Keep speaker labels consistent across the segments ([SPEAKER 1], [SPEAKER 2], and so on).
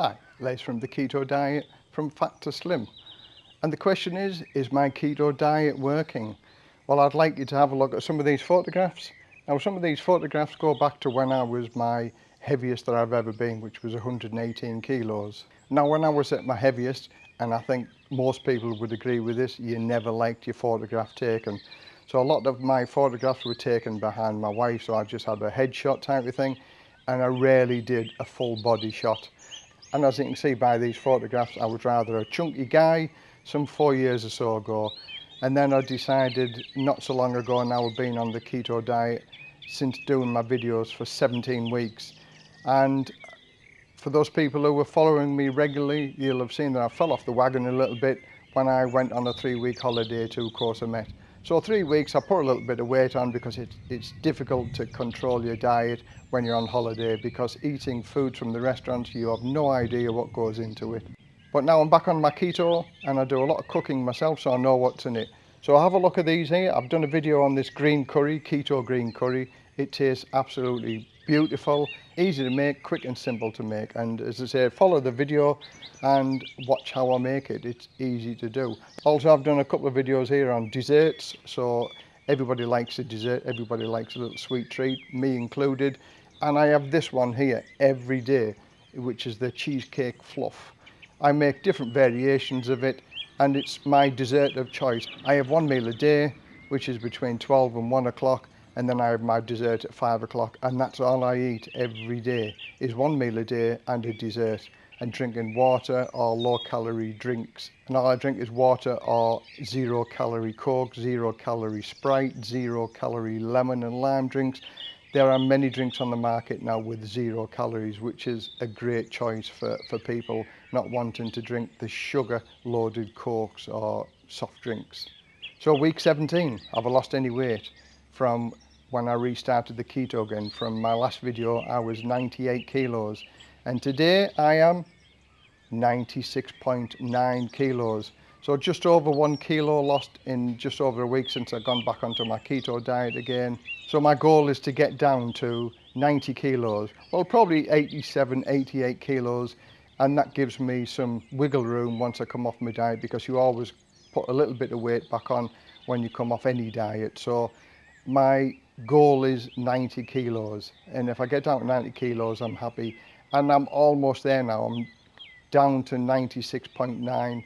[SPEAKER 1] Hi, Les from the Keto Diet from Fat to Slim. And the question is, is my keto diet working? Well, I'd like you to have a look at some of these photographs. Now, some of these photographs go back to when I was my heaviest that I've ever been, which was 118 kilos. Now, when I was at my heaviest, and I think most people would agree with this, you never liked your photograph taken. So a lot of my photographs were taken behind my wife, so I just had a headshot type of thing, and I rarely did a full body shot. And as you can see by these photographs, I was rather a chunky guy some four years or so ago. And then I decided not so long ago now I've been on the keto diet since doing my videos for 17 weeks. And for those people who were following me regularly, you'll have seen that I fell off the wagon a little bit when I went on a three week holiday to Koh Samet. So three weeks, I put a little bit of weight on because it, it's difficult to control your diet when you're on holiday because eating food from the restaurants, you have no idea what goes into it. But now I'm back on my keto and I do a lot of cooking myself, so I know what's in it. So have a look at these here. I've done a video on this green curry, keto green curry. It tastes absolutely beautiful, easy to make, quick and simple to make. And as I say, follow the video and watch how I make it. It's easy to do. Also, I've done a couple of videos here on desserts. So everybody likes a dessert. Everybody likes a little sweet treat, me included. And I have this one here every day, which is the cheesecake fluff. I make different variations of it and it's my dessert of choice. I have one meal a day, which is between 12 and 1 o'clock and then I have my dessert at five o'clock and that's all I eat every day is one meal a day and a dessert and drinking water or low calorie drinks and all I drink is water or zero calorie coke, zero calorie sprite, zero calorie lemon and lime drinks. There are many drinks on the market now with zero calories which is a great choice for, for people not wanting to drink the sugar loaded cokes or soft drinks. So week 17, have I lost any weight from when I restarted the keto again. From my last video, I was 98 kilos. And today I am 96.9 kilos. So just over one kilo lost in just over a week since I've gone back onto my keto diet again. So my goal is to get down to 90 kilos. Well, probably 87, 88 kilos. And that gives me some wiggle room once I come off my diet because you always put a little bit of weight back on when you come off any diet. So my goal is 90 kilos and if I get down to 90 kilos I'm happy. And I'm almost there now. I'm down to 96.9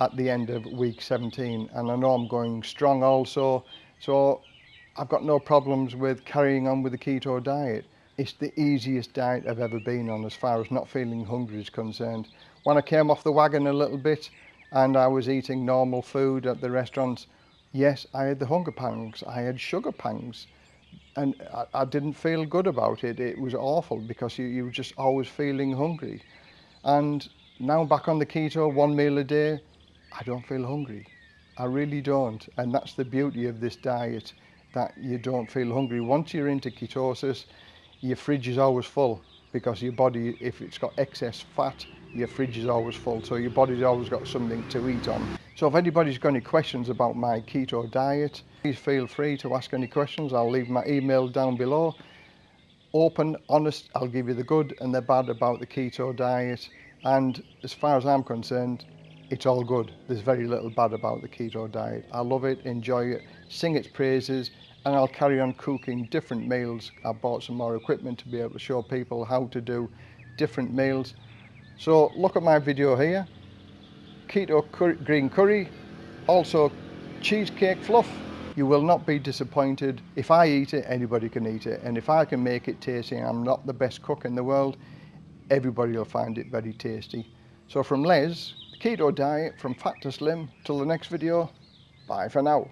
[SPEAKER 1] at the end of week 17 and I know I'm going strong also. So I've got no problems with carrying on with the keto diet. It's the easiest diet I've ever been on as far as not feeling hungry is concerned. When I came off the wagon a little bit and I was eating normal food at the restaurants yes I had the hunger pangs. I had sugar pangs and I, I, didn't feel good about it. It was awful because you, you were just always feeling hungry. And now back on the keto, one meal a day, I don't feel hungry. I really don't. And that's the beauty of this diet, that you don't feel hungry. Once you're into ketosis, your fridge is always full because your body, if it's got excess fat, your fridge is always full. So your body's always got something to eat on. So if anybody's got any questions about my keto diet, please feel free to ask any questions. I'll leave my email down below. Open, honest, I'll give you the good and the bad about the keto diet. And as far as I'm concerned, it's all good. There's very little bad about the keto diet. I love it, enjoy it, sing its praises, and I'll carry on cooking different meals. I bought some more equipment to be able to show people how to do different meals. So look at my video here keto curry, green curry, also cheesecake fluff. You will not be disappointed. If I eat it, anybody can eat it. And if I can make it tasty, I'm not the best cook in the world, everybody will find it very tasty. So from Les, the keto diet from fat to slim, till the next video, bye for now.